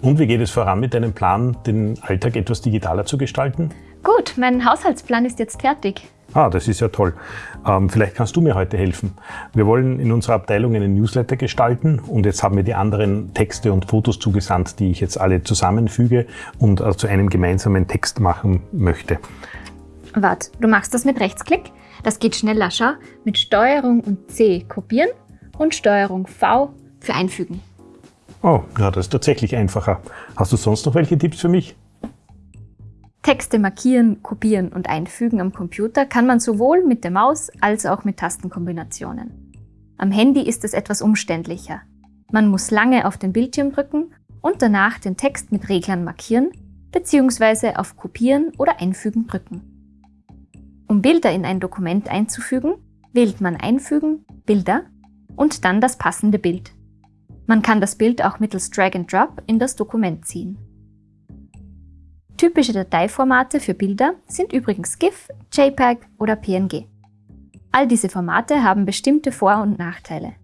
Und wie geht es voran mit deinem Plan, den Alltag etwas digitaler zu gestalten? Gut, mein Haushaltsplan ist jetzt fertig. Ah, das ist ja toll. Ähm, vielleicht kannst du mir heute helfen. Wir wollen in unserer Abteilung einen Newsletter gestalten und jetzt haben wir die anderen Texte und Fotos zugesandt, die ich jetzt alle zusammenfüge und äh, zu einem gemeinsamen Text machen möchte. Warte, du machst das mit Rechtsklick? Das geht schneller, schau. Mit Steuerung und C kopieren und Steuerung V für einfügen. Oh, ja, das ist tatsächlich einfacher. Hast du sonst noch welche Tipps für mich? Texte markieren, kopieren und einfügen am Computer kann man sowohl mit der Maus als auch mit Tastenkombinationen. Am Handy ist es etwas umständlicher. Man muss lange auf den Bildschirm drücken und danach den Text mit Reglern markieren bzw. auf Kopieren oder Einfügen drücken. Um Bilder in ein Dokument einzufügen, wählt man Einfügen, Bilder und dann das passende Bild. Man kann das Bild auch mittels Drag and Drop in das Dokument ziehen. Typische Dateiformate für Bilder sind übrigens GIF, JPEG oder PNG. All diese Formate haben bestimmte Vor- und Nachteile.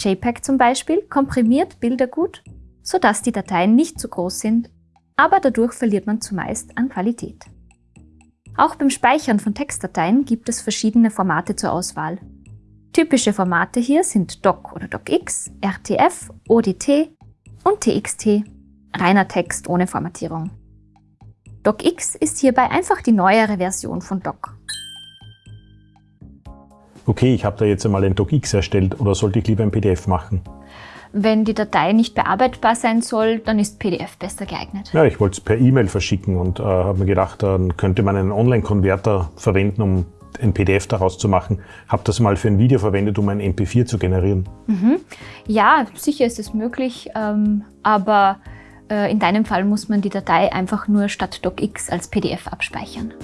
JPEG zum Beispiel komprimiert Bilder gut, sodass die Dateien nicht zu groß sind, aber dadurch verliert man zumeist an Qualität. Auch beim Speichern von Textdateien gibt es verschiedene Formate zur Auswahl. Typische Formate hier sind DOC oder DOCX, RTF, ODT und TXT, reiner Text ohne Formatierung. DOCX ist hierbei einfach die neuere Version von DOC. Okay, ich habe da jetzt einmal ein DOCX erstellt oder sollte ich lieber ein PDF machen? Wenn die Datei nicht bearbeitbar sein soll, dann ist PDF besser geeignet. Ja, ich wollte es per E-Mail verschicken und äh, habe mir gedacht, dann könnte man einen Online-Konverter verwenden, um ein PDF daraus zu machen. Habe das mal für ein Video verwendet, um ein MP4 zu generieren. Mhm. Ja, sicher ist es möglich, ähm, aber äh, in deinem Fall muss man die Datei einfach nur statt DocX als PDF abspeichern.